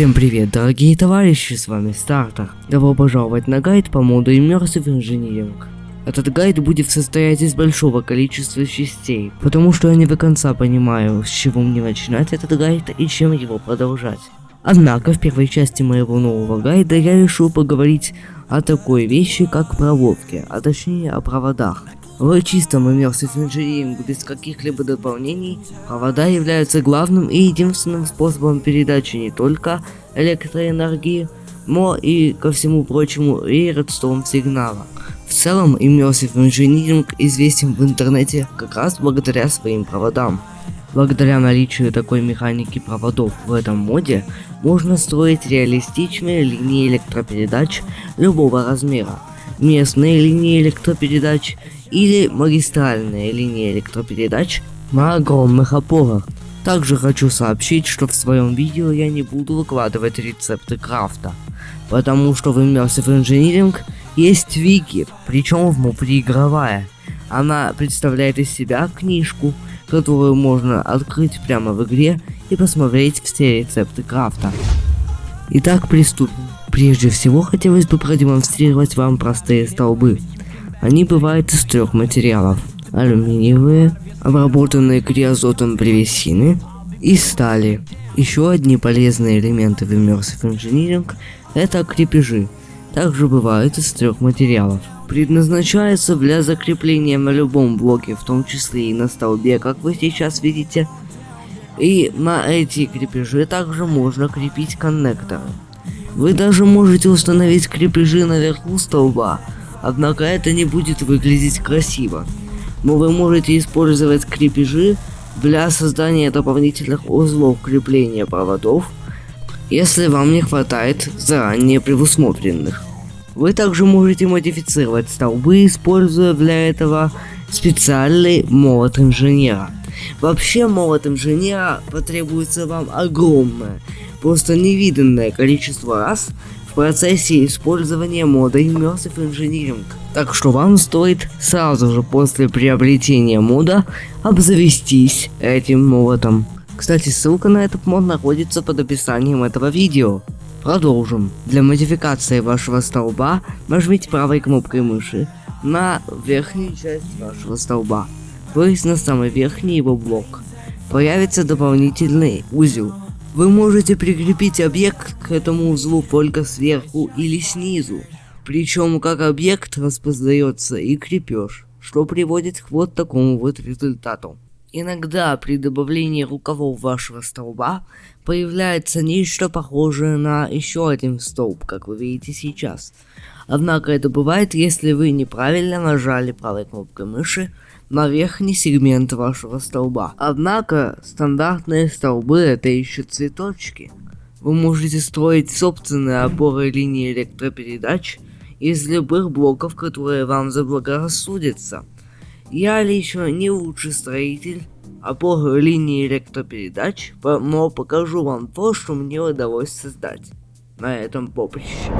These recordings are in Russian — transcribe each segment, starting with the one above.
Всем привет, дорогие товарищи, с вами Стартер. Добро пожаловать на гайд по моду Immersive Engineering. Этот гайд будет состоять из большого количества частей, потому что я не до конца понимаю, с чего мне начинать этот гайд и чем его продолжать. Однако в первой части моего нового гайда я решил поговорить о такой вещи, как проводки, а точнее о проводах. В чистом Immersive Engineering без каких-либо дополнений, провода являются главным и единственным способом передачи не только электроэнергии, но и, ко всему прочему, и редстоун сигнала. В целом, Immersive Engineering известен в интернете как раз благодаря своим проводам. Благодаря наличию такой механики проводов в этом моде, можно строить реалистичные линии электропередач любого размера, местные линии электропередач или магистральные линии электропередач на огромных опорах. Также хочу сообщить, что в своем видео я не буду выкладывать рецепты крафта, потому что в Immersive Engineering есть вики, причем внутриигровая. Она представляет из себя книжку, которую можно открыть прямо в игре и посмотреть все рецепты крафта. Итак, приступим. Прежде всего, хотелось бы продемонстрировать вам простые столбы. Они бывают из трех материалов. Алюминиевые, обработанные криозотом древесины и стали. Еще одни полезные элементы в Immersive Engineering – это крепежи. Также бывают из трех материалов. Предназначается для закрепления на любом блоке, в том числе и на столбе, как вы сейчас видите. И на эти крепежи также можно крепить коннекторы. Вы даже можете установить крепежи наверху столба, однако это не будет выглядеть красиво. Но вы можете использовать крепежи для создания дополнительных узлов крепления проводов, если вам не хватает заранее предусмотренных. Вы также можете модифицировать столбы, используя для этого специальный молот инженера. Вообще молот инженера потребуется вам огромное, просто невиданное количество раз процессе использования мода Immersive Engineering. Так что вам стоит сразу же после приобретения мода обзавестись этим молотом. Кстати, ссылка на этот мод находится под описанием этого видео. Продолжим. Для модификации вашего столба нажмите правой кнопкой мыши на верхнюю часть вашего столба, то есть на самый верхний его блок. Появится дополнительный узел. Вы можете прикрепить объект к этому узлу только сверху или снизу. Причем как объект распознается и крепеж, что приводит к вот такому вот результату. Иногда при добавлении рукавов вашего столба появляется нечто похожее на еще один столб, как вы видите сейчас. Однако это бывает, если вы неправильно нажали правой кнопкой мыши на верхний сегмент вашего столба. Однако стандартные столбы это еще цветочки. Вы можете строить собственные опоры линии электропередач из любых блоков, которые вам заблагорассудятся. Я лично не лучший строитель опор линии электропередач, но покажу вам то, что мне удалось создать на этом поприще.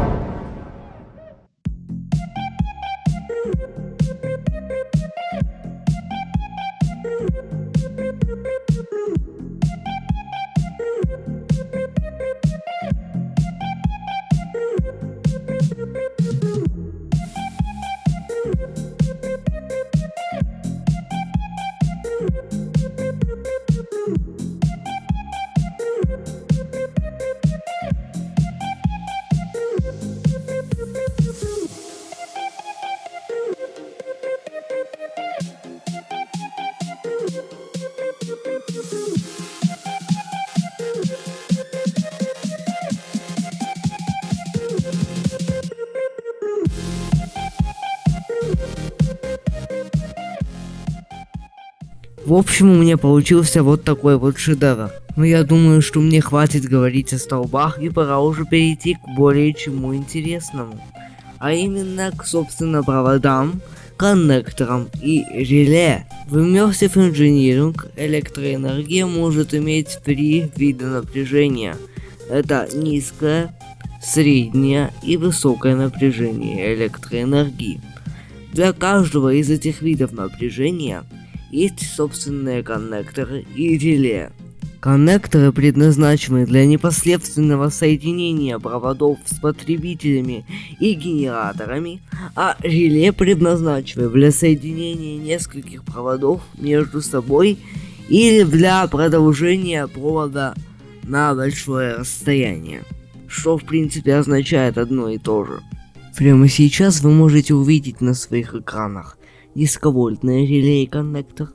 В общем, у меня получился вот такой вот шедевр. Но я думаю, что мне хватит говорить о столбах и пора уже перейти к более чему интересному. А именно к собственно проводам, коннекторам и реле. В Immersive Engineering электроэнергия может иметь три вида напряжения. Это низкое, среднее и высокое напряжение электроэнергии. Для каждого из этих видов напряжения есть собственные коннекторы и реле. Коннекторы предназначены для непосредственного соединения проводов с потребителями и генераторами, а реле предназначены для соединения нескольких проводов между собой или для продолжения провода на большое расстояние, что в принципе означает одно и то же. Прямо сейчас вы можете увидеть на своих экранах низковольтный реле и коннектор,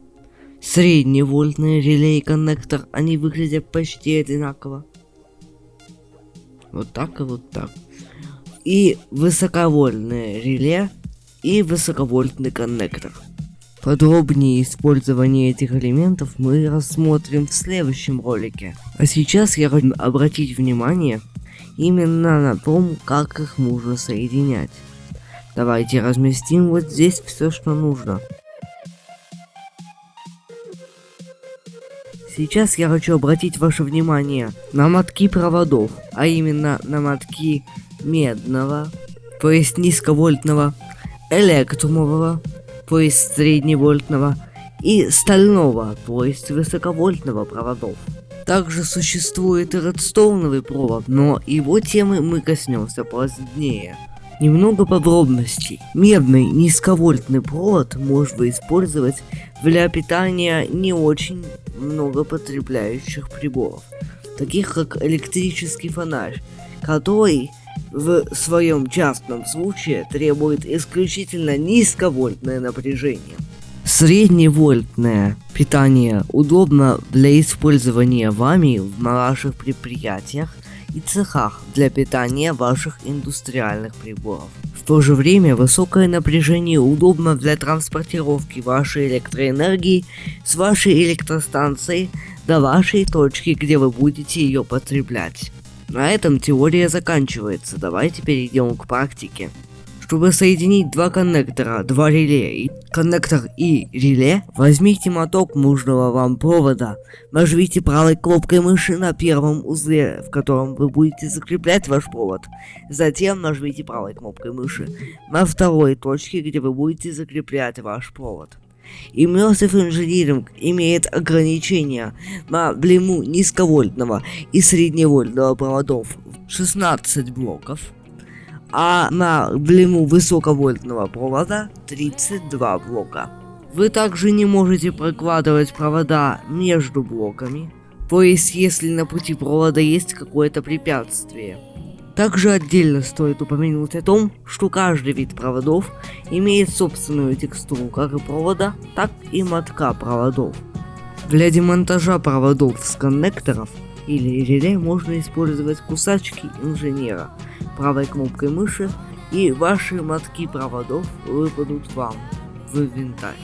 средневольтный реле и коннектор, они выглядят почти одинаково. Вот так и вот так. И высоковольтное реле и высоковольтный коннектор. Подробнее использование этих элементов мы рассмотрим в следующем ролике. А сейчас я хочу обратить внимание именно на том, как их можно соединять. Давайте разместим вот здесь все, что нужно. Сейчас я хочу обратить ваше внимание на мотки проводов, а именно на мотки медного, то есть низковольтного, электромового, то есть средневольтного, и стального, то есть высоковольтного проводов. Также существует и редстоуновый провод, но его темы мы коснемся позднее. Немного подробностей. Медный низковольтный провод можно использовать для питания не очень много потребляющих приборов, таких как электрический фонарь, который в своем частном случае требует исключительно низковольтное напряжение. Средневольтное питание удобно для использования вами в ваших предприятиях и цехах для питания ваших индустриальных приборов. В то же время высокое напряжение удобно для транспортировки вашей электроэнергии с вашей электростанции до вашей точки, где вы будете ее потреблять. На этом теория заканчивается, давайте перейдем к практике. Чтобы соединить два коннектора, два реле, и коннектор и реле, возьмите моток нужного вам провода, нажмите правой кнопкой мыши на первом узле, в котором вы будете закреплять ваш провод. Затем нажмите правой кнопкой мыши на второй точке, где вы будете закреплять ваш провод. Immersive Engineering имеет ограничения на длину низковольтного и средневольтного проводов 16 блоков, а на длину высоковольтного провода 32 блока. Вы также не можете прокладывать провода между блоками, то есть если на пути провода есть какое-то препятствие. Также отдельно стоит упомянуть о том, что каждый вид проводов имеет собственную текстуру как и провода, так и мотка проводов. Для демонтажа проводов с коннекторов или реле можно использовать кусачки инженера – правой кнопкой мыши, и ваши мотки проводов выпадут вам в инвентарь.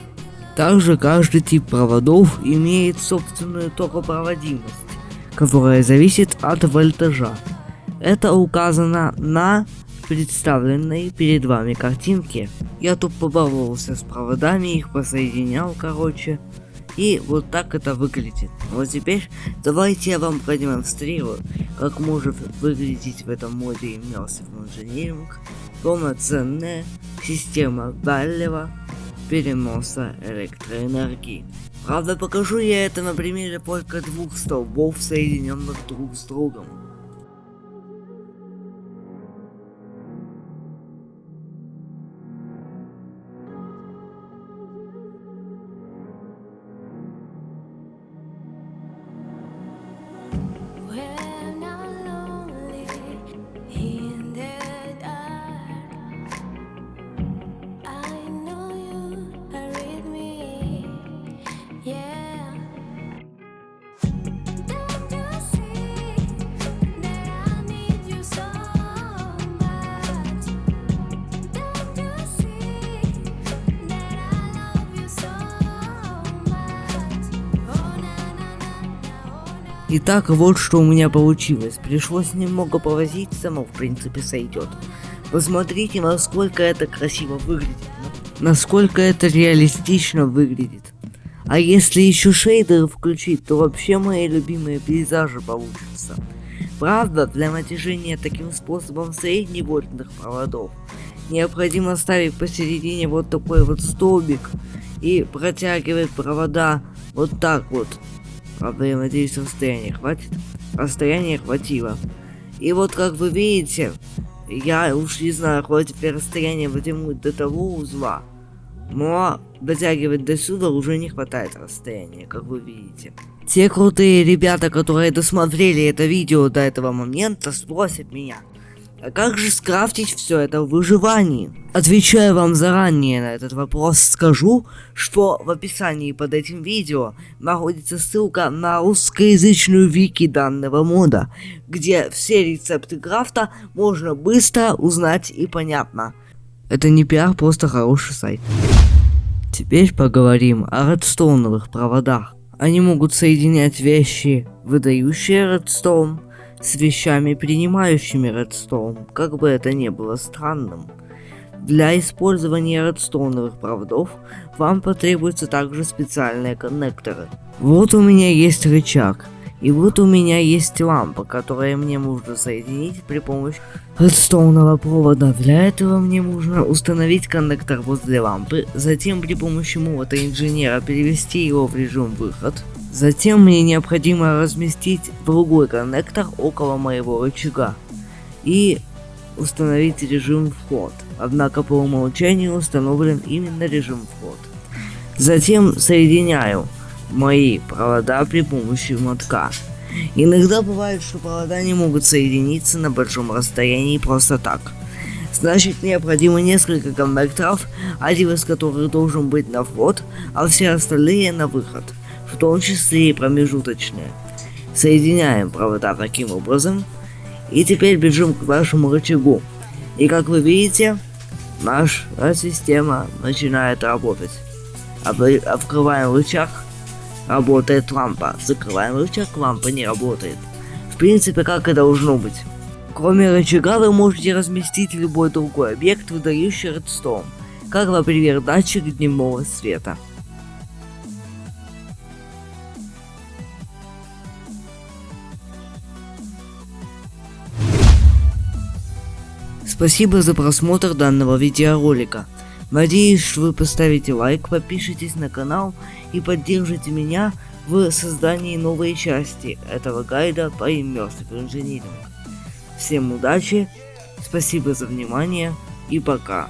Также каждый тип проводов имеет собственную токопроводимость, которая зависит от вольтажа. Это указано на представленной перед вами картинке. Я тут побаловался с проводами, их посоединял, короче. И вот так это выглядит. Вот теперь давайте я вам продемонстрирую, как может выглядеть в этом моде Immersive Engineering полноценная система дальнего переноса электроэнергии. Правда, покажу я это на примере только двух столбов, соединенных друг с другом. Итак, вот что у меня получилось. Пришлось немного повозиться, но в принципе сойдет. Посмотрите, насколько это красиво выглядит. Насколько это реалистично выглядит. А если еще шейдеры включить, то вообще мои любимые пейзажи получатся. Правда, для натяжения таким способом средневольтных проводов необходимо ставить посередине вот такой вот столбик и протягивать провода вот так вот Правда, я надеюсь, расстояние хватит. Расстояние хватило. И вот, как вы видите, я уж не знаю, хватит ли расстояние вытянуть до того узла. Но дотягивать до сюда уже не хватает расстояния, как вы видите. Те крутые ребята, которые досмотрели это видео до этого момента, спросят меня, а как же скрафтить все это в выживании? Отвечаю вам заранее на этот вопрос, скажу, что в описании под этим видео находится ссылка на русскоязычную вики данного мода, где все рецепты крафта можно быстро узнать и понятно. Это не пиар, просто хороший сайт. Теперь поговорим о редстоуновых проводах. Они могут соединять вещи, выдающие редстоун, с вещами, принимающими редстоун, как бы это ни было странным. Для использования редстоуновых проводов вам потребуются также специальные коннекторы. Вот у меня есть рычаг, и вот у меня есть лампа, которую мне нужно соединить при помощи редстоунового провода. Для этого мне нужно установить коннектор возле лампы, затем при помощи мота инженера перевести его в режим выход, Затем мне необходимо разместить другой коннектор около моего рычага и установить режим вход. Однако по умолчанию установлен именно режим вход. Затем соединяю мои провода при помощи мотка. Иногда бывает, что провода не могут соединиться на большом расстоянии просто так. Значит, необходимо несколько коннекторов, один из которых должен быть на вход, а все остальные на выход в том числе и промежуточные. Соединяем провода таким образом. И теперь бежим к вашему рычагу. И как вы видите, наша система начинает работать. Открываем рычаг, работает лампа. Закрываем рычаг, лампа не работает. В принципе, как и должно быть. Кроме рычага вы можете разместить любой другой объект, выдающий редстоун, как, например, датчик дневного света. Спасибо за просмотр данного видеоролика. Надеюсь, что вы поставите лайк, подпишитесь на канал и поддержите меня в создании новой части этого гайда по Immersive Engineering. Всем удачи, спасибо за внимание и пока.